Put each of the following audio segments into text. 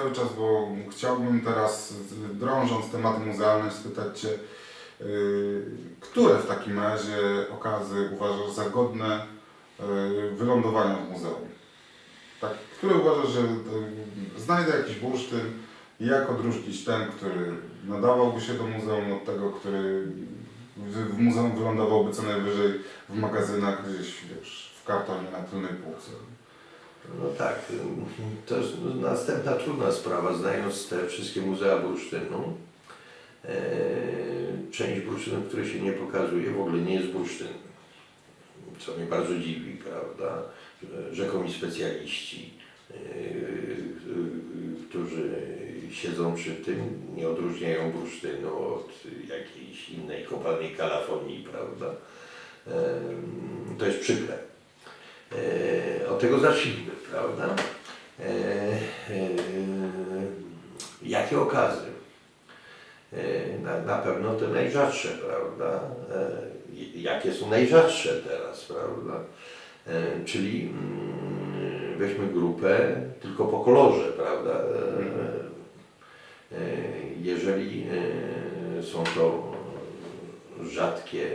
cały czas, bo chciałbym teraz, drążąc tematy muzealne, spytać Cię, yy, które w takim razie okazy uważasz za godne yy, wylądowania w muzeum? Tak, które uważasz, że yy, znajdę jakiś bursztyn i jak odróżnić ten, który nadawałby się do muzeum od tego, który w muzeum wylądowałby co najwyżej w magazynach gdzieś, wiesz, w kartonie na tylnej półce. No tak, ym, to jest następna trudna sprawa, znając te wszystkie muzea bursztynu. E, część bursztynu, który się nie pokazuje, w ogóle nie jest bursztyn. Co mnie bardzo dziwi, prawda? Rzekomi specjaliści, e, e, którzy siedzą przy tym, nie odróżniają bursztynu od jakiejś innej kopalnej kalafonii, prawda? To jest przykre. E, Od tego zacznijmy, prawda? E, e, Jakie okazy? Na, na pewno te najrzadsze, prawda? Jakie są najrzadsze teraz, prawda? Czyli mm, weźmy grupę tylko po kolorze, prawda? Jeżeli są to rzadkie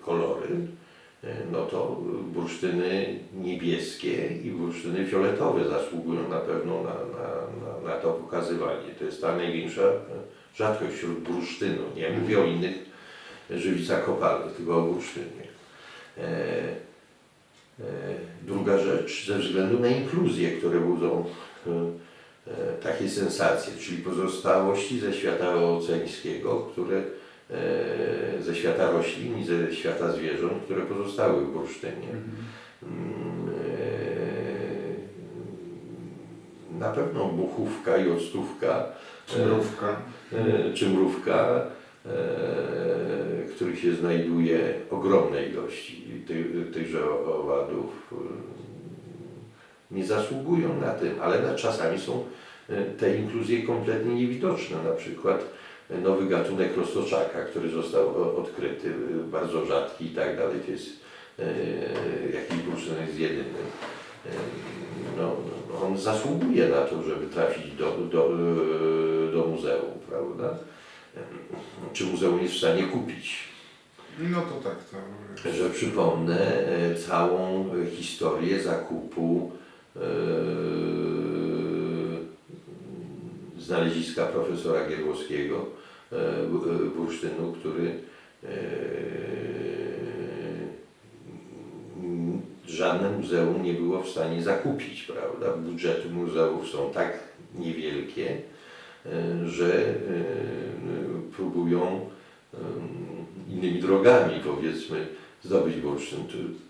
kolory, no to bursztyny niebieskie i bursztyny fioletowe zasługują na pewno na, na, na, na to pokazywanie. To jest ta największa rzadkość wśród bursztynu. Nie mówię o innych żywicach kopalnych, tylko o bursztynie. E, e, druga rzecz, ze względu na inkluzje, które budzą e, e, takie sensacje, czyli pozostałości ze świata oceańskiego, które e, ze świata roślin i ze świata zwierząt, które pozostały w bursztynie. Mm, e, Na pewno buchówka i octówka, Czy mrówka? e, czy mrówka, e, których się znajduje ogromne ilości tych, tychże owadów, e, nie zasługują na tym, ale czasami są e, te inkluzje kompletnie niewidoczne. Na przykład nowy gatunek roztoczaka, który został o- odkryty, e, bardzo rzadki i tak dalej, to jest e, jakiś bursztyn jest jedyny. E, No, no, on zasługuje na to, żeby trafić do, do, e, do muzeum, prawda? E, Czy muzeum jest w stanie kupić? No to tak, to... że przypomnę e, całą e, historię zakupu e, znaleziska profesora Gierłowskiego e, bu- bursztynu, który e, żadne muzeum nie było w stanie zakupić, prawda? Budżety muzeów są tak niewielkie, e, że próbują innymi drogami, powiedzmy, zdobyć bursztyn.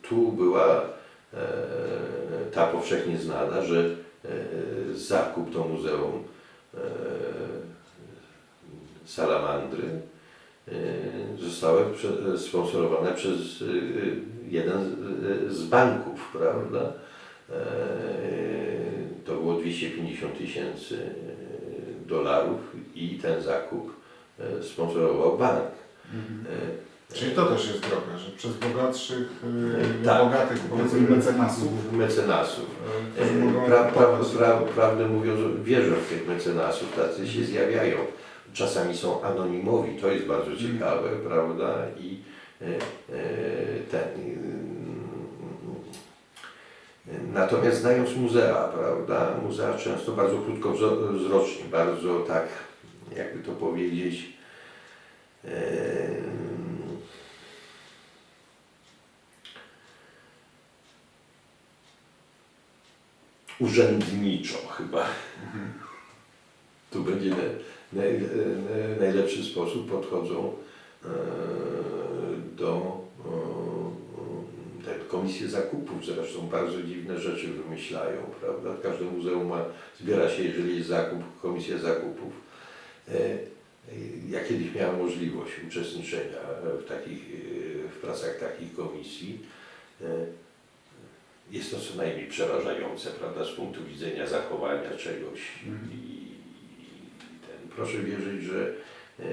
Tu, była ta powszechnie znana, że zakup do Muzeum Salamandry e, zostały sponsorowane przez e, jeden z, banków, prawda? E, to było 250 tysięcy dolarów i ten zakup e, sponsorował bank. E, Czyli to też jest droga, że przez bogatszych, yy, Tak. bogatych powiedzmy mecenasów mecenasów. którzy mogą Pra, pra, pra, prawdę mówiąc, wierzę w tych mecenasów, tacy się zjawiają. Czasami są anonimowi, to jest bardzo ciekawe, prawda? I e, e, ten. e, Natomiast znając muzea, prawda, muzea często bardzo krótkowzrocznie, bardzo tak, jakby to powiedzieć, e, urzędniczo chyba. Tu będzie naj, naj, najlepszy sposób podchodzą e, do te komisje zakupów. Zresztą bardzo dziwne rzeczy wymyślają, prawda? Każde muzeum ma, zbiera się, jeżeli jest zakup, komisja zakupów. E, Ja kiedyś miałem możliwość uczestniczenia w, takich, e, w pracach takich komisji. Jest to co najmniej przerażające, prawda, z punktu widzenia zachowania czegoś. Mhm. I, ten, proszę wierzyć, że, e,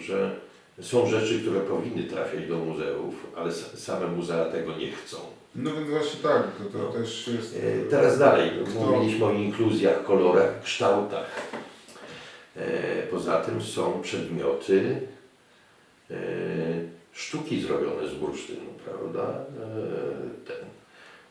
że są rzeczy, które powinny trafiać do muzeów, ale sa- same muzea tego nie chcą. No więc właśnie tak, to, to też jest... E, Teraz dalej, Kto- mówiliśmy o inkluzjach, kolorach, kształtach. E, Poza tym są przedmioty sztuki zrobione z bursztynu, prawda? E, Ten,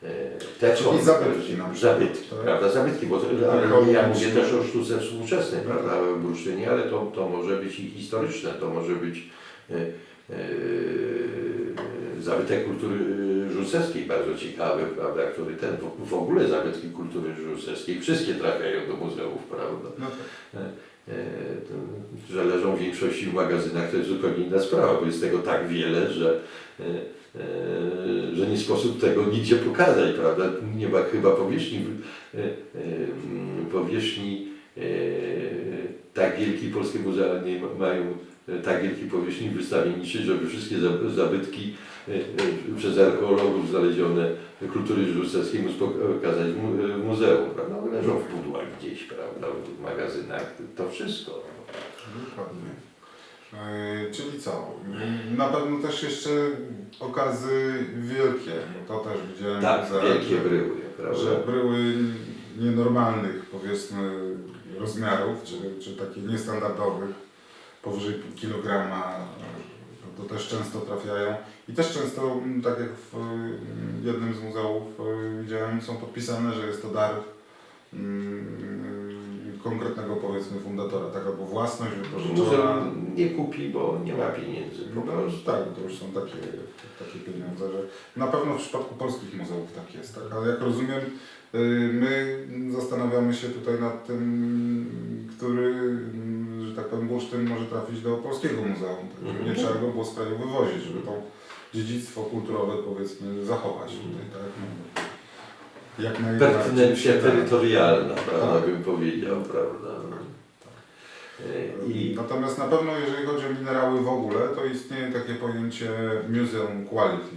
e, te Czyli zabytki na przykład, Zabytki, tak? prawda? Zabytki, bo to, ale ja mówię też o sztuce współczesnej, No prawda? W bursztynie, ale to, to może być i historyczne, to może być e, zabytek kultury żucewskiej, bardzo ciekawy, prawda, który ten, w, ogóle zabytki kultury żucewskiej, wszystkie trafiają do muzeów, prawda. No tak. Że leżą w większości w magazynach, to jest zupełnie inna sprawa, bo jest tego tak wiele, że, e, e, że nie sposób tego nigdzie pokazać, prawda. Nie ma chyba powierzchni, e, powierzchni tak wielkiej polskie muzea nie ma- mają tak wielkiej powierzchni wystawienniczej, żeby wszystkie za- zabytki przez archeologów znalezione kultury żucewskiej móc pokazać w mu- w muzeum, prawda? One Leżą w pudłach gdzieś, prawda, w magazynach, to wszystko. Dokładnie. E, czyli co? Na pewno też jeszcze okazy wielkie, bo to też widziałem. Tak, za- wielkie że- bryły, prawda? Że bryły nienormalnych, powiedzmy, rozmiarów, czy, czy takich niestandardowych, powyżej kilograma, to też często trafiają. I też często, m, tak jak w mm, jednym z muzeów e, widziałem, są podpisane, że jest to dar mm, konkretnego, powiedzmy, fundatora, tak albo własność wypożyczona. Muzeum nie kupi, bo nie ma pieniędzy. No prostu. tak, to już są takie, takie pieniądze, że na pewno w przypadku polskich muzeów tak jest, tak? ale jak rozumiem, y, my zastanawiamy się tutaj nad tym, który, mm, że tak powiem, bursztyn może trafić do polskiego muzeum, tak? nie Mhm. trzeba go było z kraju wywozić, żeby to dziedzictwo kulturowe powiedzmy zachować tutaj, tak? No, jak najbardziej Pertynencja da. terytorialna, prawda, Tak. bym powiedział, prawda. E, I Natomiast na pewno jeżeli chodzi o minerały w ogóle, to istnieje takie pojęcie museum quality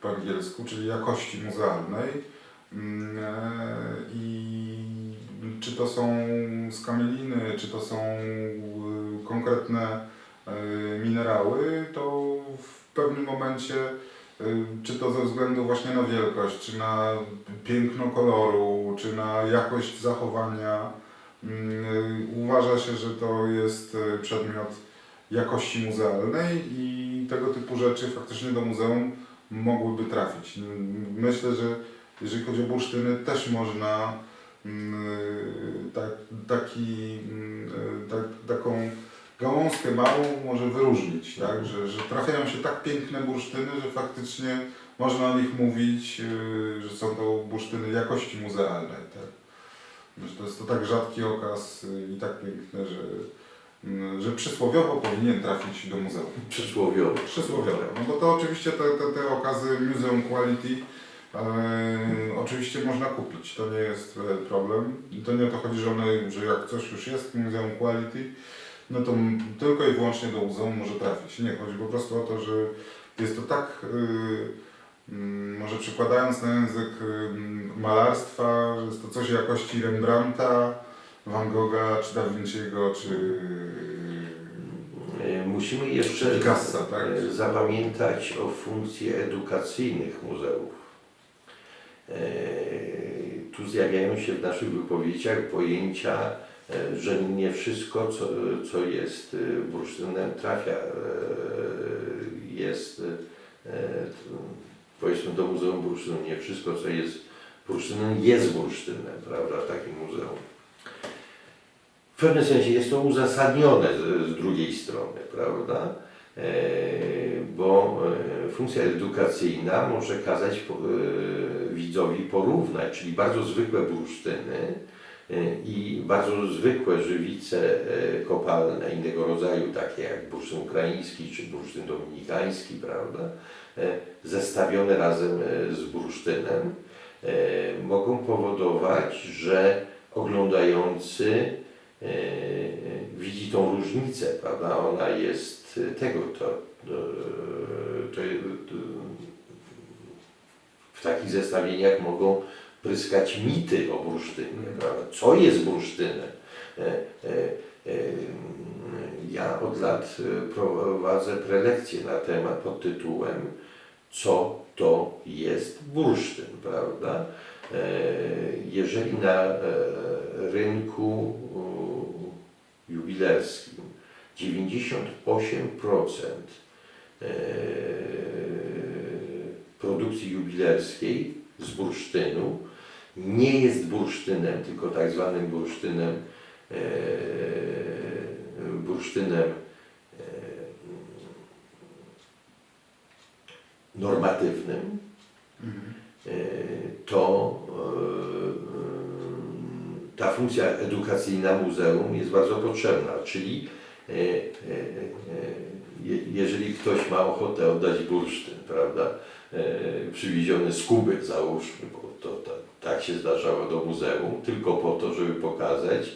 po angielsku, czyli jakości muzealnej. Mm, e, I czy to są skamieliny, czy to są y, konkretne y, minerały, to w pewnym momencie, y, czy to ze względu właśnie na wielkość, czy na piękno koloru, czy na jakość zachowania, Mm, Uważa się, że to jest e, przedmiot jakości muzealnej i tego typu rzeczy faktycznie do muzeum mogłyby trafić. Myślę, że jeżeli chodzi o bursztyny, też można mm, tak, taki, mm, tak, taką gałązkę małą może wyróżnić, tak? że, że trafiają się tak piękne bursztyny, że faktycznie można o nich mówić, e, że są to bursztyny jakości muzealnej. Tak? Że to jest to tak rzadki okaz y, i tak piękny, że, mm, że przysłowiowo powinien trafić do muzeum. przysłowiowo. Przysłowiowo. No bo to oczywiście te, te, te okazy Museum Quality e, oczywiście można kupić, to nie jest e, problem. I to nie o to chodzi, że, one, że jak coś już jest Museum Quality, no to tylko i wyłącznie do muzeum może trafić. Nie, chodzi po prostu o to, że jest to tak, y, mm, może przekładając na język y, malarstwa, że jest to coś jakości Rembrandta, Van Gogha, czy Da Vinci'ego, czy E, Musimy jeszcze Picassa, tak? e, zapamiętać o funkcji edukacyjnych muzeów. E, Tu zjawiają się w naszych wypowiedziach pojęcia, że nie wszystko, co, co jest e, bursztynem, trafia, e, jest, e, powiedzmy do Muzeum Bursztynu. Nie wszystko, co jest bursztynem, jest bursztynem, prawda, w takim muzeum. W pewnym sensie jest to uzasadnione z, z drugiej strony, prawda? E, bo e, funkcja edukacyjna może kazać e, widzowi porównać, czyli bardzo zwykłe bursztyny e, i bardzo zwykłe żywice e, kopalne innego rodzaju, takie jak bursztyn ukraiński czy bursztyn dominikański, prawda? E, zestawione razem e, z bursztynem e, mogą powodować, że oglądający e, widzi tą różnicę, prawda? Ona jest e, tego, to, to, to w takich zestawieniach mogą pryskać mity o bursztynie, prawda? Co jest bursztynem? E, e, e, Ja od lat prowadzę prelekcje na temat pod tytułem Co to jest bursztyn, prawda? Jeżeli na rynku jubilerskim 98% e, produkcji jubilerskiej z bursztynu nie jest bursztynem, tylko tak zwanym bursztynem, e, bursztynem e, normatywnym, e, to ta funkcja edukacyjna muzeum jest bardzo potrzebna, czyli je- jeżeli ktoś ma ochotę oddać bursztyn, prawda, przywieziony z Kuby załóżmy, bo to tak, tak się zdarzało do muzeum, tylko po to, żeby pokazać,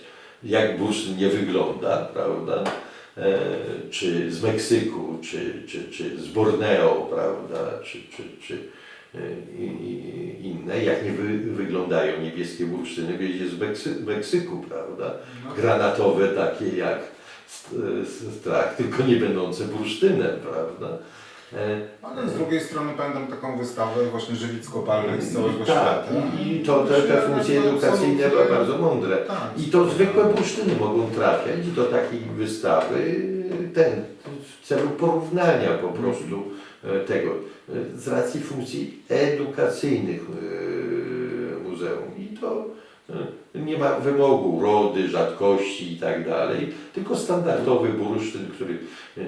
jak bursztyn nie wygląda, prawda, e, czy z Meksyku, czy, czy, czy z Borneo, prawda, czy, czy, czy e, inne, jak nie wy, wyglądają niebieskie bursztyny, wiedzie z Meksy, Meksyku, prawda, No, granatowe takie jak s- strach, tylko nie będące bursztynem, prawda. E, Ale z drugiej strony pamiętam taką wystawę właśnie żywic kopalnych z całego tak, świata. i, to te, te funkcje edukacyjne były bardzo mądre. Tak. I to zwykłe bursztyny mogą trafiać do takiej wystawy ten, w celu porównania po prostu e, tego, e, z racji funkcji edukacyjnych muzeum. I to nie ma wymogu rody, rzadkości i tak dalej, tylko standardowy bursztyn, który e, e,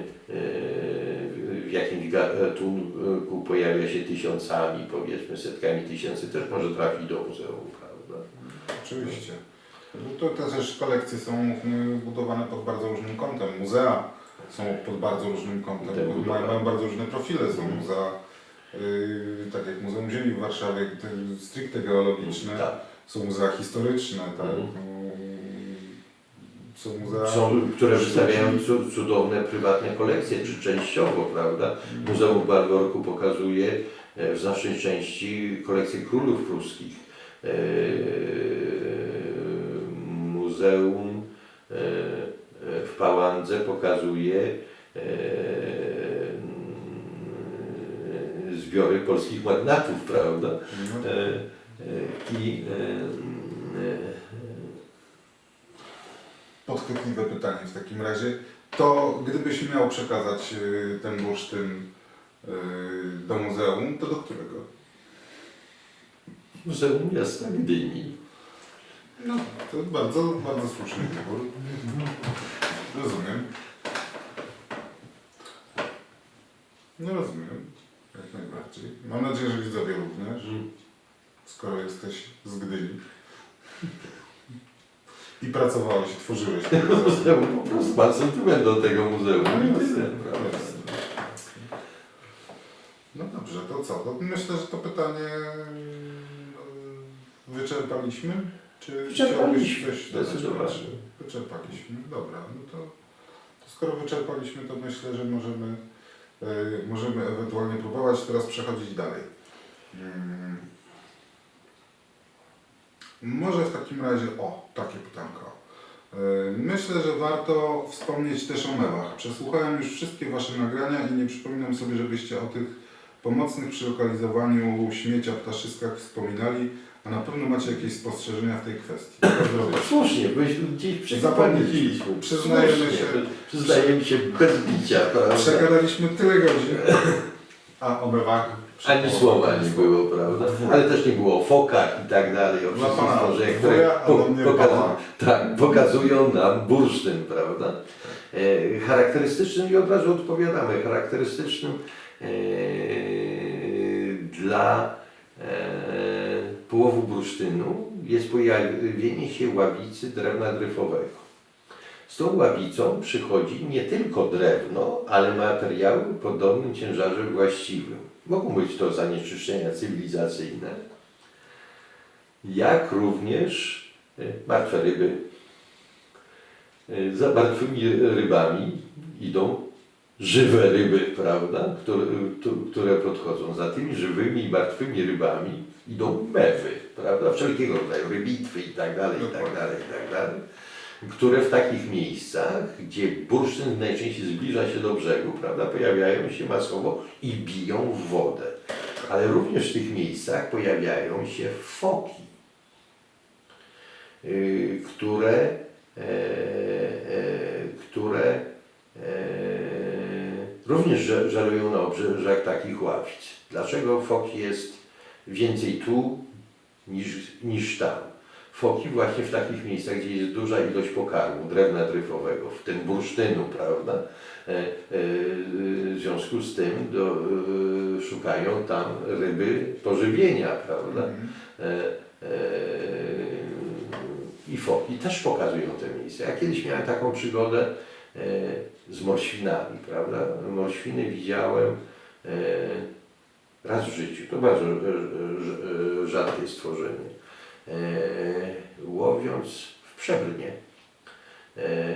w jakimś gatunku pojawia się tysiącami, powiedzmy setkami tysięcy, też może trafić do muzeum, prawda? Oczywiście. Bo to też kolekcje są budowane pod bardzo różnym kątem. Muzea są pod bardzo różnym kątem, bo mają, mają bardzo różne profile. Są muzea, y, tak jak Muzeum Ziemi w Warszawie, te stricte geologiczne, Tak. Są muzea historyczne, tak. Mhm. Y, Są muzea... Są, które wystawiają cu- cudowne prywatne kolekcje, czy częściowo, prawda? Muzeum w Balworku pokazuje e, w znacznej części kolekcję królów pruskich. E, Muzeum e, w Pałandze pokazuje zbiory polskich magnatów, prawda? I e, e, Podchwytliwe pytanie w takim razie. To gdybyś miał przekazać y, ten bursztyn y, do muzeum, to do którego? Muzeum Miasta Gdyni. No, to bardzo, bardzo słuszny wybór. Rozumiem. No rozumiem, jak najbardziej. Mam nadzieję, że widzowie również, skoro jesteś z Gdyni. I pracowałeś, tworzyłeś. ten muzeum. Po prostu ma sentyment do tego muzeum. No, I jasne, tyle. No dobrze, to co? To myślę, że to pytanie yy, wyczerpaliśmy? Czy Wyczerpaliśmy, chciałbyś coś dodać? Wyczerpaliśmy, dobra. No to, to skoro wyczerpaliśmy, to myślę, że możemy, yy, możemy ewentualnie próbować teraz przechodzić dalej. Mm. Może w takim razie, o, takie pytanko. Yy, Myślę, że warto wspomnieć też o mewach. Przesłuchałem już wszystkie Wasze nagrania i nie przypominam sobie, żebyście o tych pomocnych przy lokalizowaniu śmiecia ptaszyskach wspominali, a na pewno macie jakieś spostrzeżenia w tej kwestii. Słusznie, byśmy gdzieś przekłamiliśmy. Przyznajemy Słusznie. się. Przyznajemy się bez bicia, prawda? Przegadaliśmy tyle godzin, a o mewach... Ani słowa nie było, prawda? Ale też nie było o fokach i tak dalej, o wszystkich pana stworzeniach, które po, pokazują, tak, pokazują nam bursztyn, prawda? E, charakterystycznym, i od razu odpowiadamy, charakterystycznym e, dla e, połowu bursztynu jest pojawienie się ławicy drewna dryfowego. Z tą ławicą przychodzi nie tylko drewno, ale materiały o podobnym ciężarze właściwym. Mogą być to zanieczyszczenia cywilizacyjne, jak również e, martwe ryby. E, Za martwymi rybami idą żywe ryby, prawda, które, które podchodzą. Za tymi żywymi i martwymi rybami idą mewy, prawda, wszelkiego rodzaju rybitwy i tak dalej, i tak dalej, i tak dalej które w takich miejscach, gdzie bursztyn najczęściej zbliża się do brzegu, prawda, pojawiają się masowo i biją w wodę. Ale również w tych miejscach pojawiają się foki, y, które, e, e, które e, również żer- żerują na obrzeżach takich ławic. Dlaczego foki jest więcej tu niż, niż tam? Foki właśnie w takich miejscach, gdzie jest duża ilość pokarmu, drewna dryfowego, w tym bursztynu, prawda? E, e, w związku z tym do, e, szukają tam ryby pożywienia, prawda? Mhm. I foki też pokazują te miejsca. Ja kiedyś miałem taką przygodę z morświnami, prawda? Morświny widziałem raz w życiu. To bardzo rzadkie stworzenie. E, łowiąc w Przebrnie e,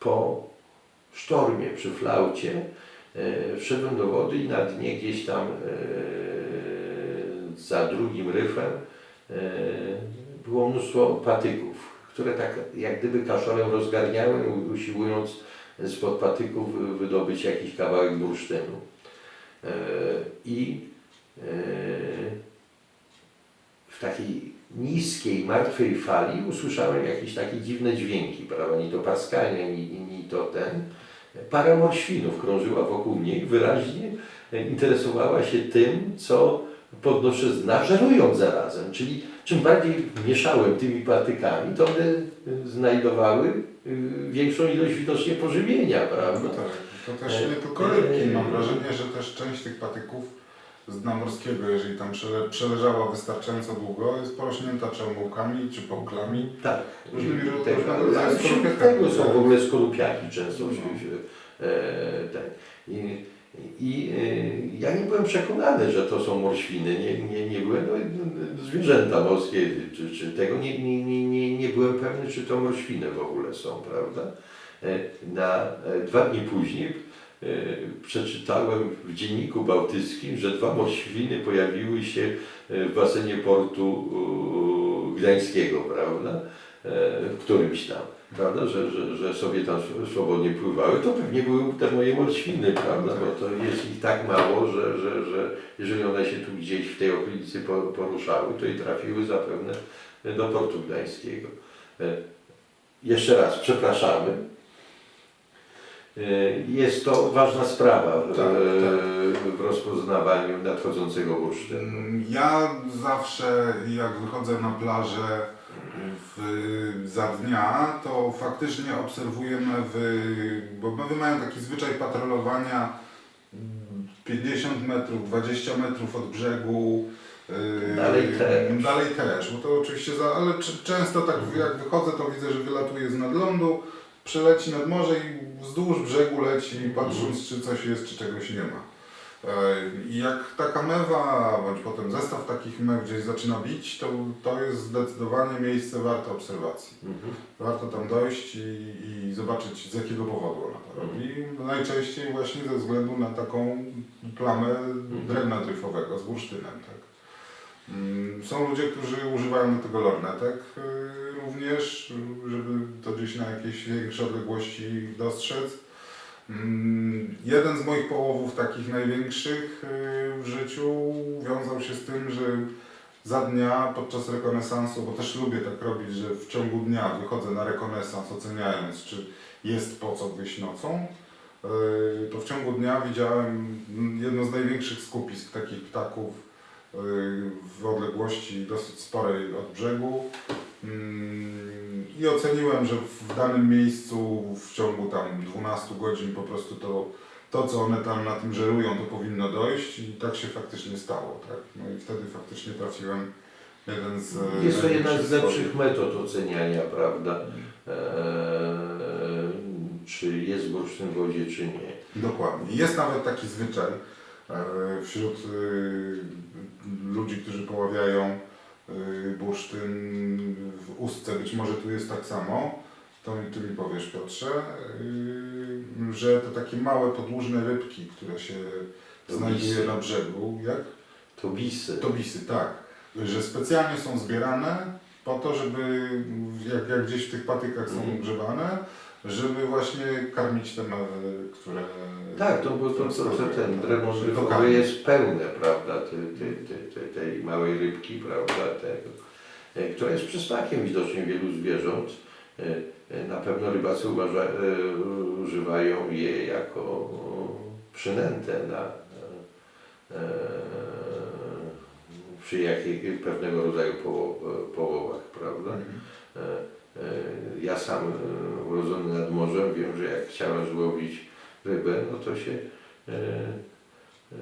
po sztormie przy flaucie e, wszedłem do wody i na dnie gdzieś tam za drugim ryfem było mnóstwo patyków, które tak jak gdyby kaszorem rozgarniały, u- usiłując spod patyków wy- wydobyć jakiś kawałek bursztynu. I w takiej niskiej, martwej fali usłyszałem jakieś takie dziwne dźwięki, prawda? Ni to paskanie, ni, ni to ten. Para morświnów krążyła wokół niej, wyraźnie e, interesowała się tym, co podnoszę z dna, żerując zarazem. Czyli czym bardziej mieszałem tymi patykami, to one y, znajdowały y, większą ilość widocznie pożywienia, No prawda? tak, to też nie tylko rybki. Mam wrażenie, że też część tych patyków z dna morskiego, jeżeli tam przele, przeleżała wystarczająco długo, jest porośnięta czy omułkami, czy pąklami. Tak. Różnymi I różnego tego, tego są tak. w ogóle skorupiaki często. No. się- E, ten. I, i e, ja nie byłem przekonany, że to są morświny. Nie, nie, nie byłem, no, zwierzęta morskie, czy, czy tego, nie, nie, nie, nie, nie byłem pewny, czy to morświny w ogóle są, prawda? E, Na e, dwa dni później przeczytałem w dzienniku bałtyckim, że dwa morświny pojawiły się e, w basenie portu e, gdańskiego, prawda? E, w którymś tam, prawda, że, że, że sobie tam sw- swobodnie pływały, to pewnie były te moje morświny, prawda, bo to jest ich tak mało, że, że, że jeżeli one się tu gdzieś w tej okolicy po- poruszały, to i trafiły zapewne do portu gdańskiego. E, Jeszcze raz, przepraszamy. E, Jest to ważna sprawa w, Tak, w rozpoznawaniu nadchodzącego bursztynu. Mm, Ja zawsze jak wychodzę na plażę w, za dnia, to faktycznie obserwuję mewy, bo mewy mają taki zwyczaj patrolowania mm, 50 metrów, 20 metrów od brzegu. yy, Dalej też. Dalej też, bo to oczywiście, za, ale często tak jak wychodzę, to widzę, że wylatuje z nadlądu, przeleci nad morze i wzdłuż brzegu leci, patrząc czy coś jest, czy czegoś nie ma. E, I jak taka mewa, bądź potem zestaw takich mew gdzieś zaczyna bić, to, to jest zdecydowanie miejsce warte obserwacji. Mhm. Warto tam dojść i, i zobaczyć z jakiego powodu ona to robi. Najczęściej właśnie ze względu na taką plamę drewna dryfowego z bursztynem. Tak. Mm, Są ludzie, którzy używają do tego lornetek y, również, żeby to gdzieś na jakieś większe odległości dostrzec. Mm, Jeden z moich połowów takich największych y, w życiu wiązał się z tym, że za dnia podczas rekonesansu, bo też lubię tak robić, że w ciągu dnia wychodzę na rekonesans oceniając, czy jest po co wyjść nocą, y, to w ciągu dnia widziałem jedno z największych skupisk takich ptaków w odległości dosyć sporej od brzegu. Mm, I oceniłem, że w danym miejscu w ciągu tam 12 godzin po prostu to, to co one tam na tym żerują, to powinno dojść i tak się faktycznie stało. Tak? No i wtedy faktycznie trafiłem jeden z e, Jest to jedna z lepszych metod oceniania, prawda? Eee, czy jest w wodzie, czy nie. Dokładnie. Jest nawet taki zwyczaj e, wśród e, ludzi, którzy poławiają e, bursztyn w ustce. Być może tu jest tak samo. To mi, ty mi powiesz Piotrze, e, że te takie małe podłużne rybki, które się To znajduje bisy. na brzegu, jak? To bisy. Tobisy, tak. Że specjalnie są zbierane po to, żeby jak, jak gdzieś w tych patykach są grzebane, żeby właśnie karmić te mewy, które... Tak, to, bo to, to, to ten drewno dokarmić. jest pełne, prawda, tej, tej, tej, tej, małej rybki, prawda, tego, e, która jest przysmakiem widocznie wielu zwierząt. E, e, Na pewno rybacy uważa, używają je jako przynętę na, przy jakich pewnego rodzaju poło, połowach, prawda. Mhm. E, e, Ja sam e, urodzony nad morzem wiem, że jak chciałem złowić rybę, no to się e, e,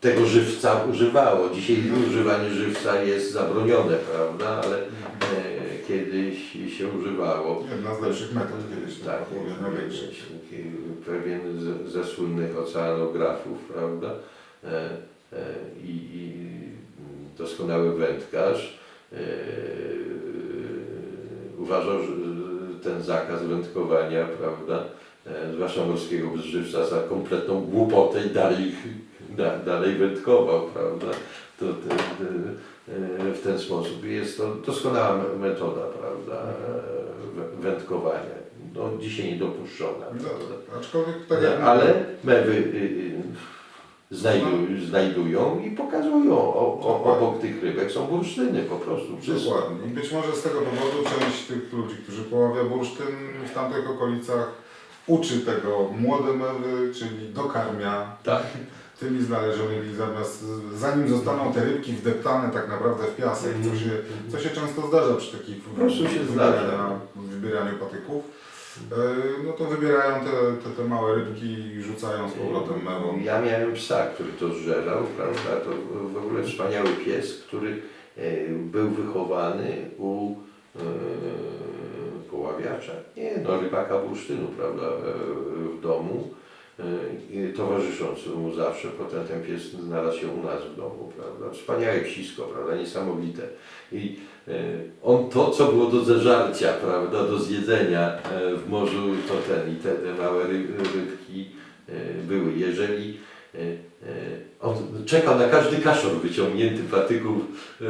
tego żywca używało. Dzisiaj używanie żywca jest zabronione, prawda, ale e, kiedyś się używało. Jedna z lepszych metod kiedyś, Tak, tak, największych. pewien ze słynnych oceanografów, prawda? E, e, I, I doskonały wędkarz e, uważał, że ten zakaz wędkowania, prawda, e, zwłaszcza morskiego żywca za kompletną głupotę i dalej, da, dalej wędkował, prawda? To, to, to, e, w ten sposób jest to doskonała me- metoda, prawda, e, wę- wędkowania. No, dzisiaj niedopuszczona. No, aczkolwiek tak ale mewy y, y, znajdują, znajdują i pokazują o, o, obok tych rybek są bursztyny po prostu. Wszystko. Dokładnie. I być może z tego powodu część tych ludzi, którzy poławia bursztyn w tamtych okolicach, uczy tego młode mewy, czyli dokarmia Tak. tymi znalezionymi zamiast, zanim zostaną te rybki wdeptane tak naprawdę w piasek, co się, co się często zdarza przy takich się zdarza. wybieraniu patyków. E, No to wybierają te, te, te małe rybki i rzucają z powrotem mewą. Ja miałem psa, który to zżerał, prawda? To w ogóle wspaniały pies, który e, był wychowany u e, poławiacza, nie no, rybaka bursztynu, prawda, e, w domu, e, i towarzysząc mu zawsze, potem ten pies znalazł się u nas w domu, prawda, wspaniałe psisko, prawda, niesamowite. I e, on to, co było do zeżarcia, prawda, do zjedzenia e, w morzu, to ten i te, te małe ryb, rybki były. Jeżeli czekał na każdy kaszor wyciągnięty patyków e,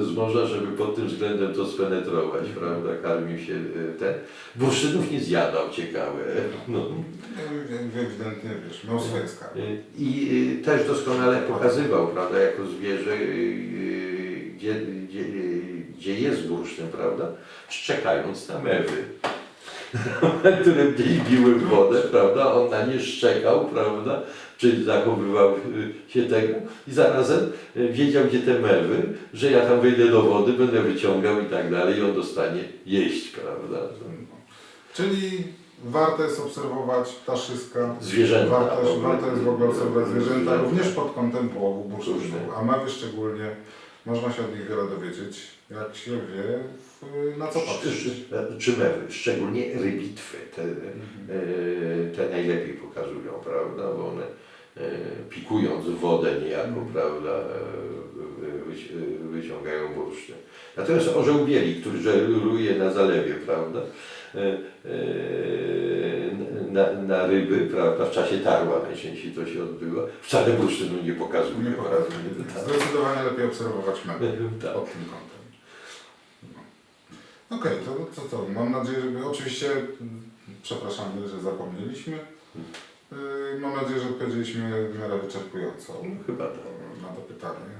e, z morza, żeby pod tym względem to spenetrować, prawda, karmił się e, ten. Bursztynów nie zjadał, ciekawe. No. Ewidentnie, wiesz, miał swoje. I też doskonale pokazywał, prawda, jako zwierzę, gdzie, gdzie, gdzie jest bursztyn, prawda, szczekając na mewy, które gdzieś biły w wodę, prawda, on na nie szczekał, prawda, czy zachowywał y, się tego i zarazem y, wiedział, gdzie te mewy, że ja tam wejdę do wody, będę wyciągał i tak dalej i on dostanie jeść, prawda. Czyli warto jest obserwować ptaszyska, Zwierzęta. warto, warto jest w ogóle obserwować zwierzęta, Zwierzęta. również pod kątem połowu Bursztynu. a mewy szczególnie, można się od nich wiele dowiedzieć, jak się wie, w, na co patrzeć. Czy, czy mewy, szczególnie rybitwy, te, e, te najlepiej pokazują, prawda, bo one e, pikując wodę niejako, Mhm. prawda, e, wyci- wyciągają bursztyn. Natomiast orzeł bieli, który żeruje na zalewie, prawda, na, na ryby, prawda, w czasie tarła najczęściej to się odbywa, wcale bursztynu nie pokazuje. Nie pokazuje. Zdecydowanie lepiej obserwować mewy Tak. pod tym kątem. No. Okej, to co to? Mam nadzieję, że oczywiście przepraszamy, że zapomnieliśmy. Yy, Mam nadzieję, że odpowiedzieliśmy w miarę wyczerpująco Chyba tak. na to pytanie.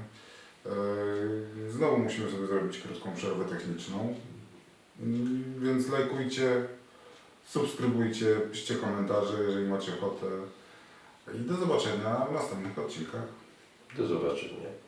Yy, Znowu musimy sobie zrobić krótką przerwę techniczną. Yy, Więc lajkujcie, subskrybujcie, piszcie komentarze, jeżeli macie ochotę. I do zobaczenia w następnych odcinkach. Do zobaczenia.